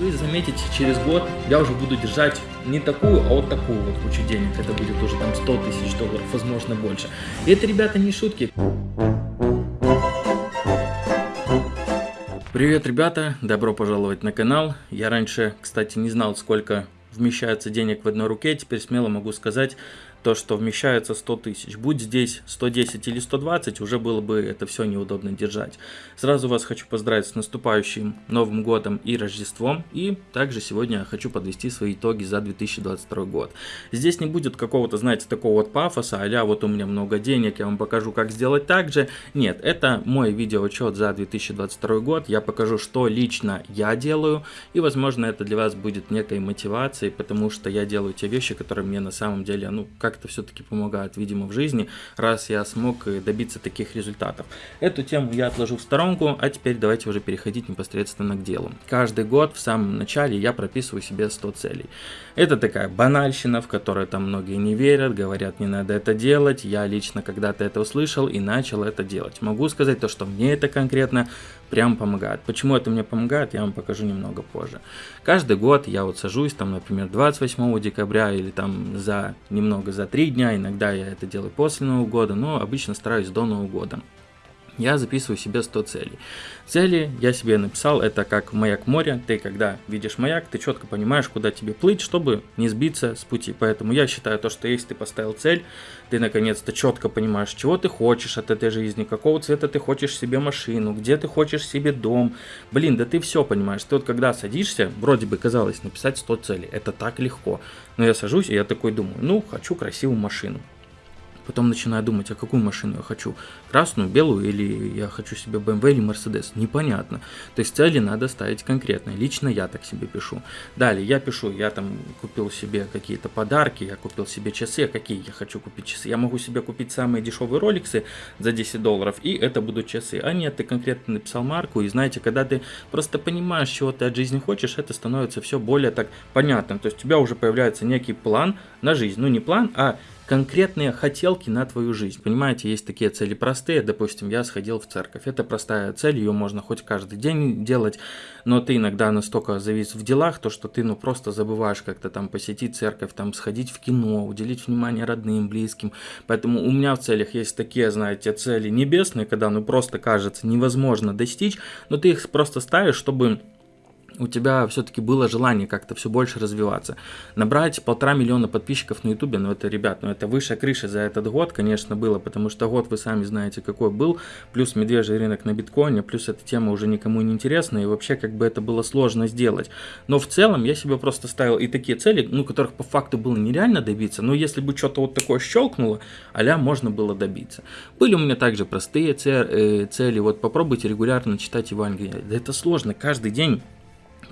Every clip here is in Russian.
вы заметите, через год я уже буду держать не такую, а вот такую вот кучу денег. Это будет уже там 100 тысяч долларов, возможно больше. И это, ребята, не шутки. Привет, ребята! Добро пожаловать на канал. Я раньше, кстати, не знал, сколько вмещается денег в одной руке. Теперь смело могу сказать, то, что вмещается 100 тысяч. Будь здесь 110 или 120, уже было бы это все неудобно держать. Сразу вас хочу поздравить с наступающим Новым Годом и Рождеством. И также сегодня хочу подвести свои итоги за 2022 год. Здесь не будет какого-то, знаете, такого вот пафоса, а вот у меня много денег, я вам покажу, как сделать так же. Нет, это мой видеоотчет за 2022 год. Я покажу, что лично я делаю. И, возможно, это для вас будет некой мотивацией, потому что я делаю те вещи, которые мне на самом деле, ну, как как-то все-таки помогают, видимо, в жизни, раз я смог добиться таких результатов. Эту тему я отложу в сторонку, а теперь давайте уже переходить непосредственно к делу. Каждый год в самом начале я прописываю себе 100 целей. Это такая банальщина, в которой там многие не верят, говорят, не надо это делать. Я лично когда-то это услышал и начал это делать. Могу сказать то, что мне это конкретно прям помогает. Почему это мне помогает, я вам покажу немного позже. Каждый год я вот сажусь, там, например, 28 декабря или там за немного за 3 дня, иногда я это делаю после Нового года, но обычно стараюсь до Нового года я записываю себе 100 целей. Цели я себе написал, это как маяк моря. Ты когда видишь маяк, ты четко понимаешь, куда тебе плыть, чтобы не сбиться с пути. Поэтому я считаю то, что если ты поставил цель, ты наконец-то четко понимаешь, чего ты хочешь от этой жизни, какого цвета ты хочешь себе машину, где ты хочешь себе дом. Блин, да ты все понимаешь. Ты вот когда садишься, вроде бы казалось написать 100 целей, это так легко. Но я сажусь и я такой думаю, ну, хочу красивую машину. Потом начинаю думать, а какую машину я хочу? Красную, белую или я хочу себе BMW или Mercedes? Непонятно. То есть цели надо ставить конкретные. Лично я так себе пишу. Далее я пишу, я там купил себе какие-то подарки, я купил себе часы. Какие я хочу купить часы? Я могу себе купить самые дешевые роликсы за 10 долларов, и это будут часы. А нет, ты конкретно написал марку, и знаете, когда ты просто понимаешь, чего ты от жизни хочешь, это становится все более так понятным. То есть у тебя уже появляется некий план на жизнь. Ну не план, а конкретные хотелки на твою жизнь. Понимаете, есть такие цели простые, допустим, я сходил в церковь. Это простая цель, ее можно хоть каждый день делать, но ты иногда настолько завис в делах, то что ты ну просто забываешь как-то там посетить церковь, там сходить в кино, уделить внимание родным, близким. Поэтому у меня в целях есть такие, знаете, цели небесные, когда ну просто кажется невозможно достичь, но ты их просто ставишь, чтобы у тебя все-таки было желание как-то все больше развиваться. Набрать полтора миллиона подписчиков на ютубе, ну это, ребят, ну это выше крыши за этот год, конечно, было, потому что год вы сами знаете какой был, плюс медвежий рынок на биткоине, плюс эта тема уже никому не интересна, и вообще как бы это было сложно сделать. Но в целом я себе просто ставил и такие цели, ну которых по факту было нереально добиться, но если бы что-то вот такое щелкнуло, а можно было добиться. Были у меня также простые э, цели, вот попробуйте регулярно читать Евангелие. Да это сложно, каждый день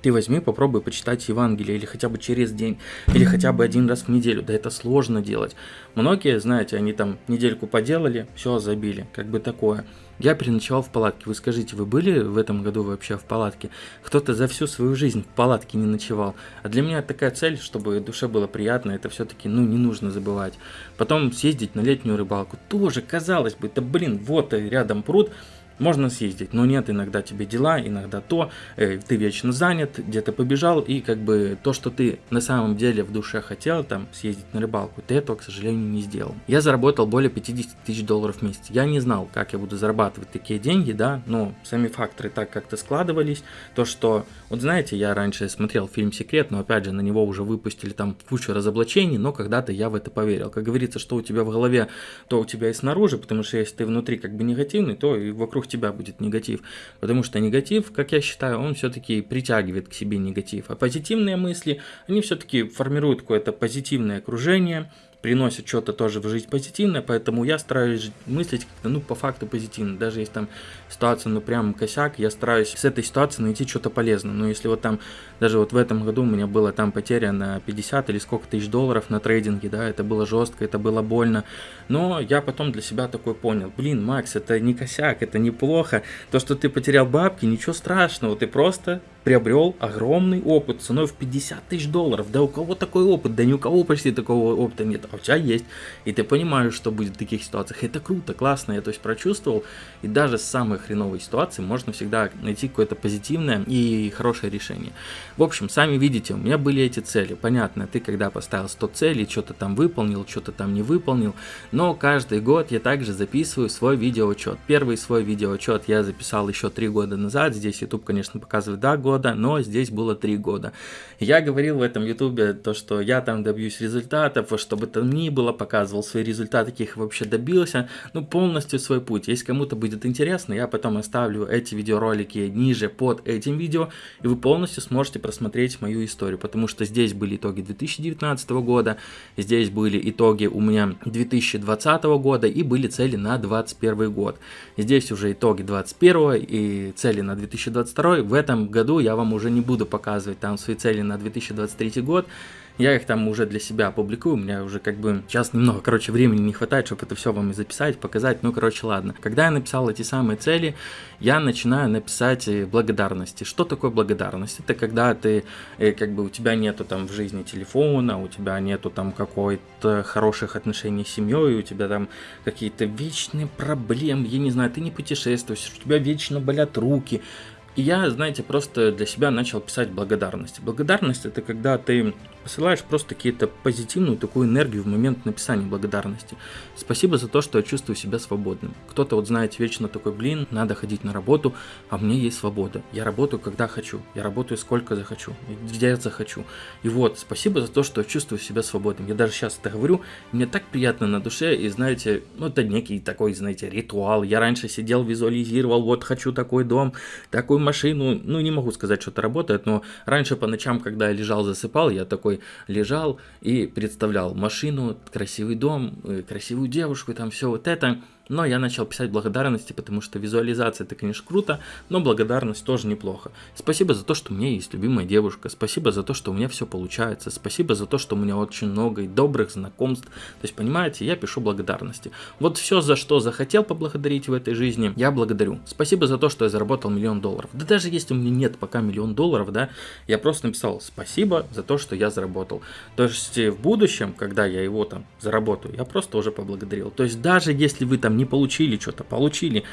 ты возьми, попробуй почитать Евангелие, или хотя бы через день, или хотя бы один раз в неделю. Да это сложно делать. Многие, знаете, они там недельку поделали, все, забили. Как бы такое. Я переночевал в палатке. Вы скажите, вы были в этом году вообще в палатке? Кто-то за всю свою жизнь в палатке не ночевал. А для меня такая цель, чтобы душе было приятно, это все-таки, ну, не нужно забывать. Потом съездить на летнюю рыбалку. Тоже, казалось бы, да блин, вот рядом пруд можно съездить, но нет, иногда тебе дела, иногда то, э, ты вечно занят, где-то побежал, и как бы то, что ты на самом деле в душе хотел, там, съездить на рыбалку, ты этого, к сожалению, не сделал. Я заработал более 50 тысяч долларов в месяц. Я не знал, как я буду зарабатывать такие деньги, да, но сами факторы так как-то складывались, то, что, вот знаете, я раньше смотрел фильм «Секрет», но опять же, на него уже выпустили там кучу разоблачений, но когда-то я в это поверил. Как говорится, что у тебя в голове, то у тебя и снаружи, потому что если ты внутри как бы негативный, то и вокруг тебя будет негатив. Потому что негатив, как я считаю, он все-таки притягивает к себе негатив. А позитивные мысли, они все-таки формируют какое-то позитивное окружение, приносят что-то тоже в жизнь позитивное, поэтому я стараюсь мыслить ну, по факту позитивно. Даже если там ситуация, ну, прям косяк, я стараюсь с этой ситуации найти что-то полезное. Но если вот там, даже вот в этом году у меня была там потеря на 50 или сколько тысяч долларов на трейдинге, да, это было жестко, это было больно. Но я потом для себя такой понял, блин, Макс, это не косяк, это неплохо. То, что ты потерял бабки, ничего страшного, ты просто приобрел огромный опыт ценой в 50 тысяч долларов. Да у кого такой опыт? Да ни у кого почти такого опыта нет. А у тебя есть. И ты понимаешь, что будет в таких ситуациях. Это круто, классно. Я то есть прочувствовал. И даже с самой хреновой ситуации можно всегда найти какое-то позитивное и хорошее решение. В общем, сами видите, у меня были эти цели. Понятно, ты когда поставил 100 целей, что-то там выполнил, что-то там не выполнил. Но каждый год я также записываю свой видеоотчет. Первый свой видеоотчет я записал еще 3 года назад. Здесь YouTube, конечно, показывает 2 года, но здесь было 3 года. Я говорил в этом YouTube то, что я там добьюсь результатов, чтобы там ни было, показывал свои результаты, каких вообще добился. Ну, полностью свой путь. Если кому-то будет интересно, я потом оставлю эти видеоролики ниже под этим видео, и вы полностью сможете просмотреть мою историю, потому что здесь были итоги 2019 года, здесь были итоги у меня 2020 года и были цели на 2021 год. Здесь уже итоги 2021 и цели на 2022. В этом году я вам уже не буду показывать там свои цели на 2023 год, я их там уже для себя опубликую, у меня уже как бы сейчас немного, короче, времени не хватает, чтобы это все вам и записать, показать, ну, короче, ладно. Когда я написал эти самые цели, я начинаю написать э, благодарности. Что такое благодарность? Это когда ты, э, как бы, у тебя нету там в жизни телефона, у тебя нету там какой-то хороших отношений с семьей, у тебя там какие-то вечные проблемы, я не знаю, ты не путешествуешь, у тебя вечно болят руки, и я, знаете, просто для себя начал писать благодарности. Благодарность это когда ты посылаешь просто какие-то позитивную такую энергию в момент написания благодарности. Спасибо за то, что я чувствую себя свободным. Кто-то вот знаете вечно такой, блин, надо ходить на работу, а мне есть свобода. Я работаю когда хочу, я работаю сколько захочу, где я захочу. И вот, спасибо за то, что я чувствую себя свободным. Я даже сейчас это говорю, мне так приятно на душе, и знаете, ну это некий такой, знаете, ритуал. Я раньше сидел, визуализировал, вот хочу такой дом, такую машину. Ну не могу сказать, что это работает, но раньше по ночам, когда я лежал, засыпал, я такой лежал и представлял машину, красивый дом, э, красивую девушку, там все вот это. Но я начал писать благодарности, потому что визуализация это, конечно, круто, но благодарность тоже неплохо. Спасибо за то, что у меня есть любимая девушка, спасибо за то, что у меня все получается, спасибо за то, что у меня очень много и добрых знакомств. То есть, понимаете, я пишу благодарности. Вот все, за что захотел поблагодарить в этой жизни, я благодарю. Спасибо за то, что я заработал миллион долларов. Да даже если у меня нет пока миллион долларов, да, я просто написал спасибо за то, что я заработал. То есть, в будущем, когда я его там заработаю, я просто уже поблагодарил. То есть, даже если вы там не получили что-то, получили.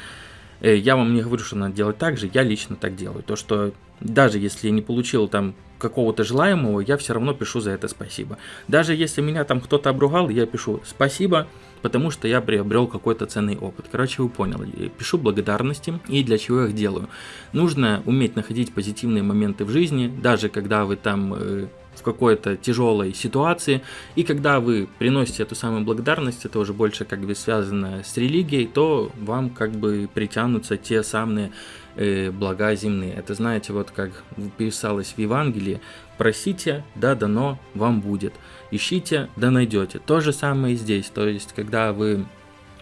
Э, я вам не говорю, что надо делать так же, я лично так делаю. То, что даже если я не получил там какого-то желаемого, я все равно пишу за это спасибо. Даже если меня там кто-то обругал, я пишу спасибо, потому что я приобрел какой-то ценный опыт. Короче, вы поняли. Пишу благодарности и для чего их делаю. Нужно уметь находить позитивные моменты в жизни, даже когда вы там э, в какой-то тяжелой ситуации, и когда вы приносите эту самую благодарность, это уже больше как бы связано с религией, то вам как бы притянутся те самые э, блага земные. Это знаете, вот как писалось в Евангелии, просите, да дано вам будет, ищите, да найдете. То же самое и здесь, то есть когда вы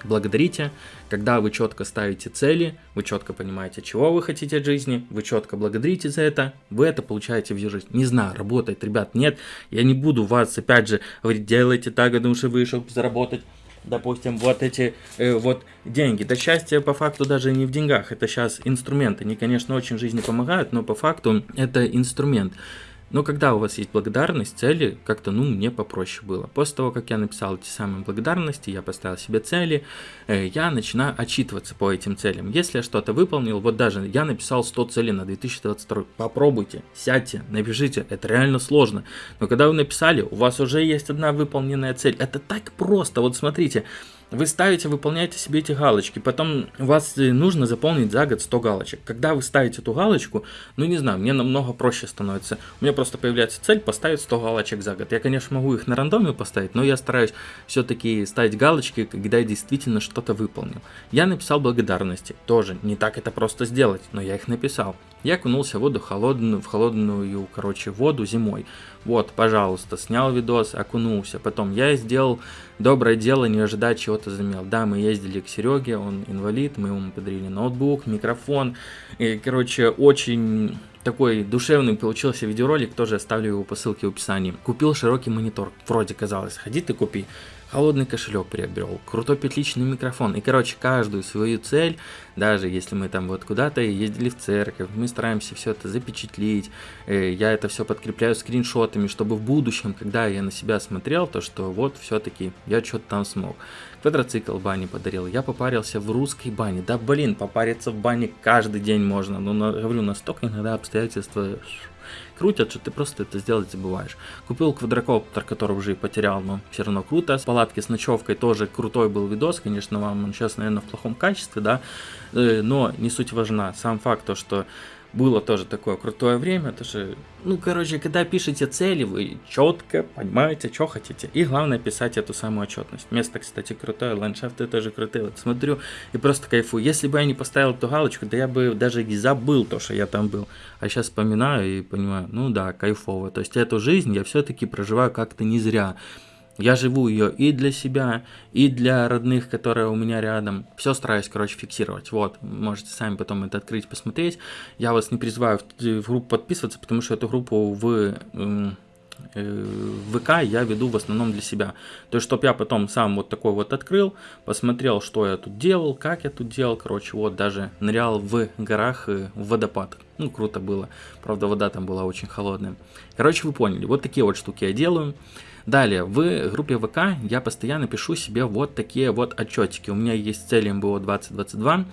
благодарите, когда вы четко ставите цели, вы четко понимаете, чего вы хотите от жизни, вы четко благодарите за это, вы это получаете в жизни. Не знаю, работает, ребят, нет, я не буду вас, опять же, говорить, делайте так, потому что вышел заработать допустим, вот эти э, вот деньги. Да счастье по факту даже не в деньгах, это сейчас инструменты. Они, конечно, очень жизни помогают, но по факту это инструмент. Но когда у вас есть благодарность, цели, как-то, ну, мне попроще было. После того, как я написал эти самые благодарности, я поставил себе цели, э, я начинаю отчитываться по этим целям. Если я что-то выполнил, вот даже я написал 100 целей на 2022, попробуйте, сядьте, напишите, это реально сложно. Но когда вы написали, у вас уже есть одна выполненная цель. Это так просто, вот смотрите, вы ставите, выполняете себе эти галочки, потом у вас нужно заполнить за год 100 галочек. Когда вы ставите эту галочку, ну не знаю, мне намного проще становится. У меня просто появляется цель поставить 100 галочек за год. Я, конечно, могу их на рандоме поставить, но я стараюсь все-таки ставить галочки, когда я действительно что-то выполнил. Я написал благодарности, тоже не так это просто сделать, но я их написал. Я окунулся в воду холодную, в холодную, короче, воду зимой. Вот, пожалуйста, снял видос, окунулся. Потом я сделал доброе дело, не ожидая чего-то замел. Да, мы ездили к Сереге, он инвалид, мы ему подарили ноутбук, микрофон. И, короче, очень такой душевный получился видеоролик, тоже оставлю его по ссылке в описании. Купил широкий монитор, вроде казалось, ходи ты купи. Холодный кошелек приобрел, крутой петличный микрофон. И, короче, каждую свою цель, даже если мы там вот куда-то ездили в церковь, мы стараемся все это запечатлить. Э, я это все подкрепляю скриншотами, чтобы в будущем, когда я на себя смотрел, то что вот все-таки я что-то там смог. Квадроцикл бане подарил, я попарился в русской бане. Да блин, попариться в бане каждый день можно. Но, говорю, настолько иногда обстоятельства крутят, что ты просто это сделать забываешь. Купил квадрокоптер, который уже и потерял, но все равно круто. С палатки с ночевкой тоже крутой был видос, конечно, вам он сейчас, наверное, в плохом качестве, да, э, но не суть важна. Сам факт то, что было тоже такое крутое время, это же, ну, короче, когда пишете цели, вы четко понимаете, что хотите. И главное писать эту самую отчетность. Место, кстати, крутое, ландшафты тоже крутые. Вот смотрю и просто кайфую. Если бы я не поставил эту галочку, да я бы даже и забыл то, что я там был. А сейчас вспоминаю и понимаю, ну да, кайфово. То есть эту жизнь я все-таки проживаю как-то не зря. Я живу ее и для себя, и для родных, которые у меня рядом. Все стараюсь, короче, фиксировать. Вот, можете сами потом это открыть, посмотреть. Я вас не призываю в, в группу подписываться, потому что эту группу в э, ВК я веду в основном для себя. То есть, чтобы я потом сам вот такой вот открыл, посмотрел, что я тут делал, как я тут делал. Короче, вот даже нырял в горах в водопад. Ну, круто было. Правда, вода там была очень холодная. Короче, вы поняли. Вот такие вот штуки я делаю. Далее, в группе ВК я постоянно пишу себе вот такие вот отчетики. У меня есть цель МБО 2022.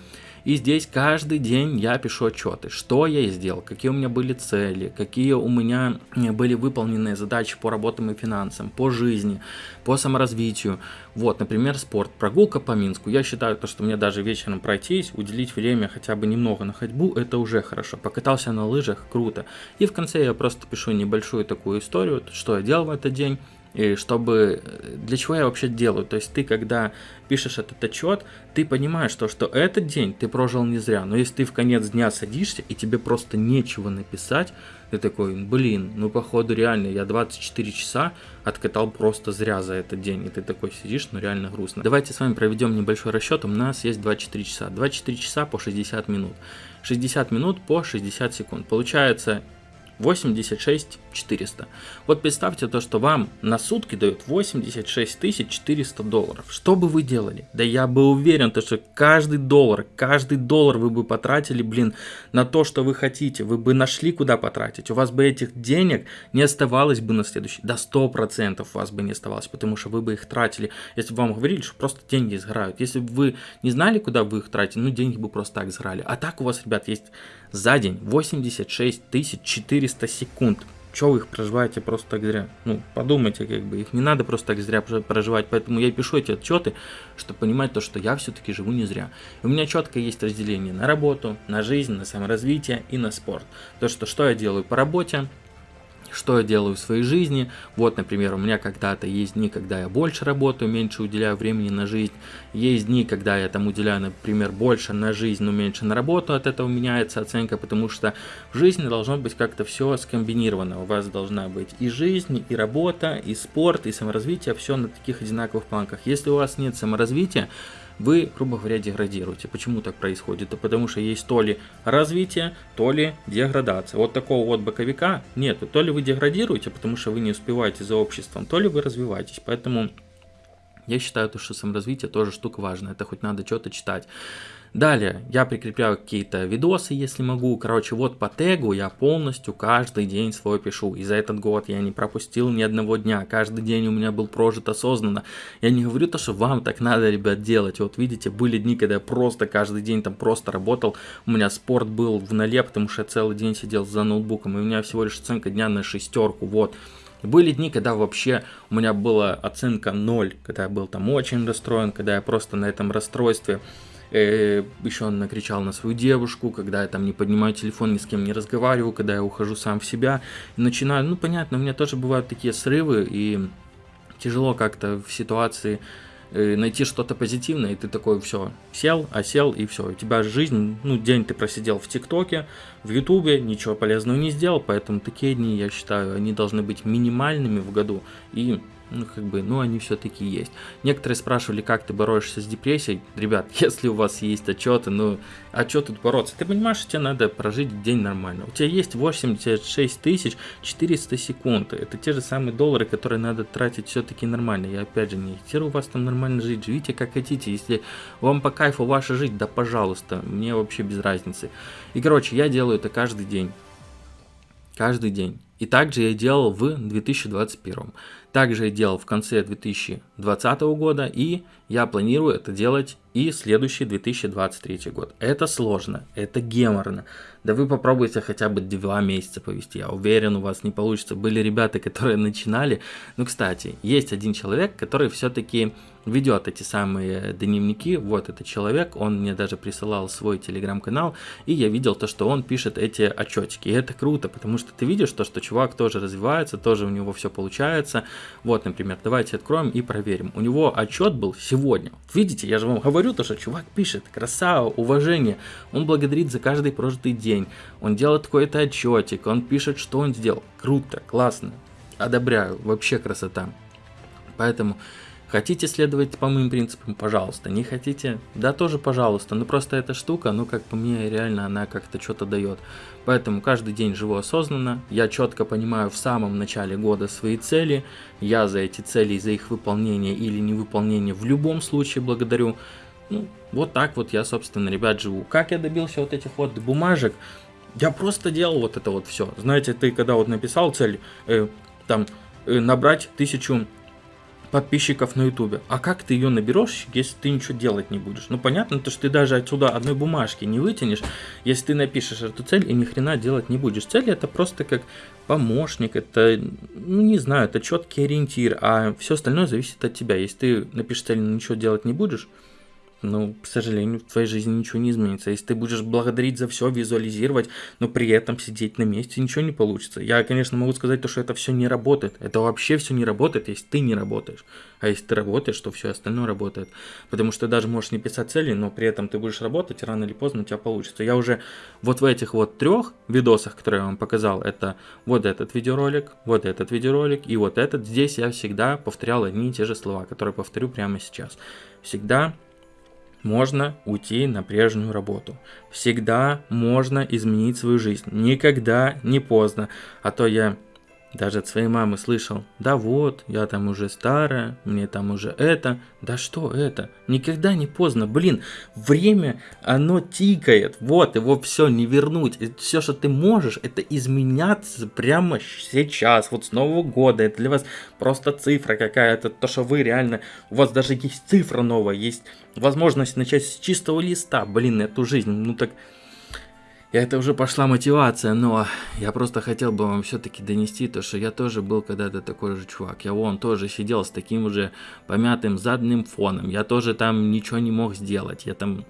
И здесь каждый день я пишу отчеты, что я сделал, какие у меня были цели, какие у меня были выполненные задачи по работам и финансам, по жизни, по саморазвитию. Вот, например, спорт, прогулка по Минску. Я считаю, то, что мне даже вечером пройтись, уделить время хотя бы немного на ходьбу, это уже хорошо. Покатался на лыжах, круто. И в конце я просто пишу небольшую такую историю, что я делал в этот день, и чтобы для чего я вообще делаю. То есть ты, когда пишешь этот отчет, ты понимаешь то, что этот день ты прожил не зря. Но если ты в конец дня садишься и тебе просто нечего написать, ты такой, блин, ну походу реально я 24 часа откатал просто зря за этот день. И ты такой сидишь, ну реально грустно. Давайте с вами проведем небольшой расчет. У нас есть 24 часа. 24 часа по 60 минут. 60 минут по 60 секунд. Получается 86 400. Вот представьте то, что вам на сутки дают 86 400 долларов. Что бы вы делали? Да я бы уверен, то, что каждый доллар, каждый доллар вы бы потратили, блин, на то, что вы хотите. Вы бы нашли, куда потратить. У вас бы этих денег не оставалось бы на следующий. До 100% у вас бы не оставалось, потому что вы бы их тратили. Если бы вам говорили, что просто деньги сгорают. Если бы вы не знали, куда вы их тратите, ну деньги бы просто так сгорали. А так у вас, ребят, есть за день 86 400 секунд. Чего вы их проживаете просто так зря? Ну, подумайте, как бы, их не надо просто так зря проживать, поэтому я пишу эти отчеты, чтобы понимать то, что я все-таки живу не зря. У меня четко есть разделение на работу, на жизнь, на саморазвитие и на спорт. То, что, что я делаю по работе, что я делаю в своей жизни. Вот, например, у меня когда-то есть дни, когда я больше работаю, меньше уделяю времени на жизнь. Есть дни, когда я там уделяю, например, больше на жизнь, но меньше на работу. От этого меняется оценка, потому что в жизни должно быть как-то все скомбинировано. У вас должна быть и жизнь, и работа, и спорт, и саморазвитие, все на таких одинаковых планках. Если у вас нет саморазвития, вы, грубо говоря, деградируете. Почему так происходит? Да потому что есть то ли развитие, то ли деградация. Вот такого вот боковика нет. То ли вы деградируете, потому что вы не успеваете за обществом, то ли вы развиваетесь. Поэтому я считаю, что саморазвитие тоже штука важная. Это хоть надо что-то читать. Далее, я прикрепляю какие-то видосы, если могу. Короче, вот по тегу я полностью каждый день свой пишу. И за этот год я не пропустил ни одного дня. Каждый день у меня был прожит осознанно. Я не говорю то, что вам так надо, ребят, делать. Вот видите, были дни, когда я просто каждый день там просто работал. У меня спорт был в нале, потому что я целый день сидел за ноутбуком. И у меня всего лишь оценка дня на шестерку. Вот. Были дни, когда вообще у меня была оценка 0, когда я был там очень расстроен, когда я просто на этом расстройстве э, еще он накричал на свою девушку, когда я там не поднимаю телефон, ни с кем не разговариваю, когда я ухожу сам в себя. И начинаю, ну понятно, у меня тоже бывают такие срывы и тяжело как-то в ситуации э, найти что-то позитивное, и ты такой, все, сел, осел, и все, у тебя жизнь, ну, день ты просидел в ТикТоке, в Ютубе, ничего полезного не сделал, поэтому такие дни, я считаю, они должны быть минимальными в году, и ну, как бы, ну, они все-таки есть. Некоторые спрашивали, как ты борешься с депрессией. Ребят, если у вас есть отчеты, ну, а что тут бороться? Ты понимаешь, что тебе надо прожить день нормально. У тебя есть 86 тысяч 400 секунд. Это те же самые доллары, которые надо тратить все-таки нормально. Я опять же не агитирую вас там нормально жить. Живите как хотите. Если вам по кайфу ваша жить, да пожалуйста. Мне вообще без разницы. И, короче, я делаю это каждый день. Каждый день. И также я делал в 2021. Также делал в конце 2020 года, и я планирую это делать и следующий 2023 год. Это сложно, это геморно. Да вы попробуйте хотя бы два месяца повести, я уверен, у вас не получится. Были ребята, которые начинали. Ну, кстати, есть один человек, который все-таки ведет эти самые дневники. Вот этот человек, он мне даже присылал свой телеграм-канал, и я видел то, что он пишет эти отчетики. И это круто, потому что ты видишь то, что чувак тоже развивается, тоже у него все получается. Вот, например, давайте откроем и проверим. У него отчет был сегодня. Видите, я же вам говорю то, что чувак пишет, красава, уважение. Он благодарит за каждый прожитый день. Он делает какой-то отчетик, он пишет, что он сделал. Круто, классно. Одобряю, вообще красота. Поэтому Хотите следовать по моим принципам, пожалуйста. Не хотите, да тоже пожалуйста. Но просто эта штука, ну как по мне, реально она как-то что-то дает. Поэтому каждый день живу осознанно. Я четко понимаю в самом начале года свои цели. Я за эти цели и за их выполнение или невыполнение в любом случае благодарю. Ну, вот так вот я, собственно, ребят, живу. Как я добился вот этих вот бумажек? Я просто делал вот это вот все. Знаете, ты когда вот написал цель, э, там, э, набрать тысячу подписчиков на ютубе. А как ты ее наберешь, если ты ничего делать не будешь? Ну понятно, то что ты даже отсюда одной бумажки не вытянешь, если ты напишешь эту цель и ни хрена делать не будешь. Цель это просто как помощник, это, ну не знаю, это четкий ориентир, а все остальное зависит от тебя. Если ты напишешь цель, но ничего делать не будешь, ну, к сожалению, в твоей жизни ничего не изменится. Если ты будешь благодарить за все, визуализировать, но при этом сидеть на месте, ничего не получится. Я, конечно, могу сказать то, что это все не работает. Это вообще все не работает, если ты не работаешь. А если ты работаешь, то все остальное работает. Потому что ты даже можешь не писать цели, но при этом ты будешь работать, рано или поздно у тебя получится. Я уже вот в этих вот трех видосах, которые я вам показал, это вот этот видеоролик, вот этот видеоролик и вот этот. Здесь я всегда повторял одни и те же слова, которые повторю прямо сейчас. Всегда можно уйти на прежнюю работу. Всегда можно изменить свою жизнь. Никогда не поздно. А то я даже от своей мамы слышал, да вот, я там уже старая, мне там уже это. Да что это? Никогда не поздно. Блин, время, оно тикает. Вот, его все не вернуть. Все, что ты можешь, это изменяться прямо сейчас. Вот с Нового года. Это для вас просто цифра какая-то. То, что вы реально... У вас даже есть цифра новая. Есть возможность начать с чистого листа. Блин, эту жизнь. Ну так это уже пошла мотивация, но я просто хотел бы вам все-таки донести то, что я тоже был когда-то такой же чувак. Я вон тоже сидел с таким уже помятым задним фоном. Я тоже там ничего не мог сделать. Я там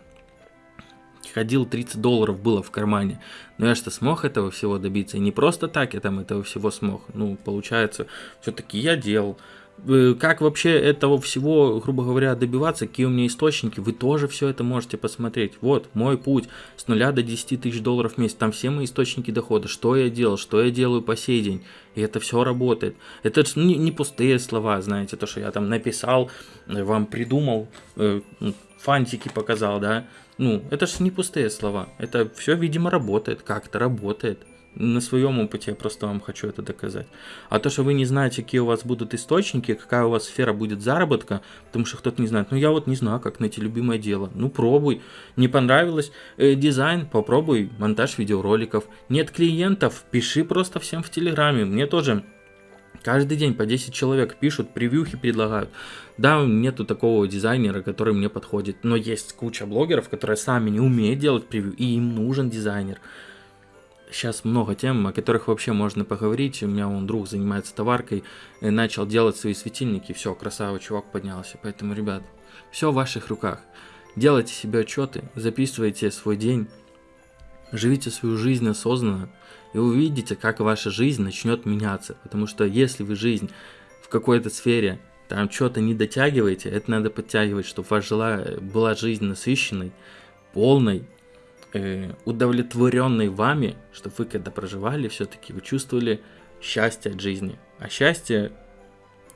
ходил, 30 долларов было в кармане. Но я что смог этого всего добиться. И не просто так я там этого всего смог. Ну, получается, все-таки я делал. Э, как вообще этого всего, грубо говоря, добиваться, какие у меня источники, вы тоже все это можете посмотреть. Вот, мой путь. С нуля до 10 тысяч долларов в месяц, там все мои источники дохода, что я делал, что я делаю по сей день, и это все работает. Это не, не пустые слова, знаете, то, что я там написал, э, вам придумал, э, фантики показал, да, ну, это же не пустые слова, это все, видимо, работает, как-то работает на своем опыте я просто вам хочу это доказать. А то, что вы не знаете, какие у вас будут источники, какая у вас сфера будет заработка, потому что кто-то не знает, ну я вот не знаю, как найти любимое дело. Ну пробуй. Не понравилось э, дизайн, попробуй монтаж видеороликов. Нет клиентов, пиши просто всем в Телеграме. Мне тоже Каждый день по 10 человек пишут, превьюхи предлагают. Да, нету такого дизайнера, который мне подходит, но есть куча блогеров, которые сами не умеют делать превью, и им нужен дизайнер сейчас много тем, о которых вообще можно поговорить. У меня он друг занимается товаркой, и начал делать свои светильники, все, красава, чувак поднялся. Поэтому, ребят, все в ваших руках. Делайте себе отчеты, записывайте свой день, живите свою жизнь осознанно, и увидите, как ваша жизнь начнет меняться. Потому что если вы жизнь в какой-то сфере там что-то не дотягиваете, это надо подтягивать, чтобы ваша была жизнь насыщенной, полной, э, удовлетворенный вами, чтобы вы когда проживали, все-таки вы чувствовали счастье от жизни. А счастье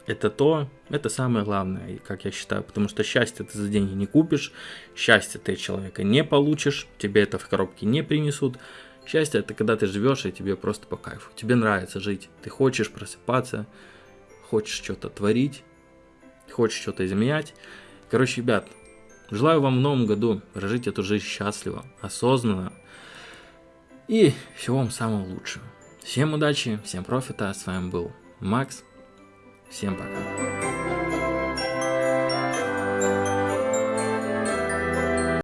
это то, это самое главное, как я считаю, потому что счастье ты за деньги не купишь, счастье ты человека не получишь, тебе это в коробке не принесут. Счастье это когда ты живешь и тебе просто по кайфу, тебе нравится жить, ты хочешь просыпаться, хочешь что-то творить, хочешь что-то изменять. Короче, ребят, желаю вам в новом году прожить эту жизнь счастливо, осознанно и всего вам самого лучшего. Всем удачи, всем профита, с вами был Макс. Всем пока.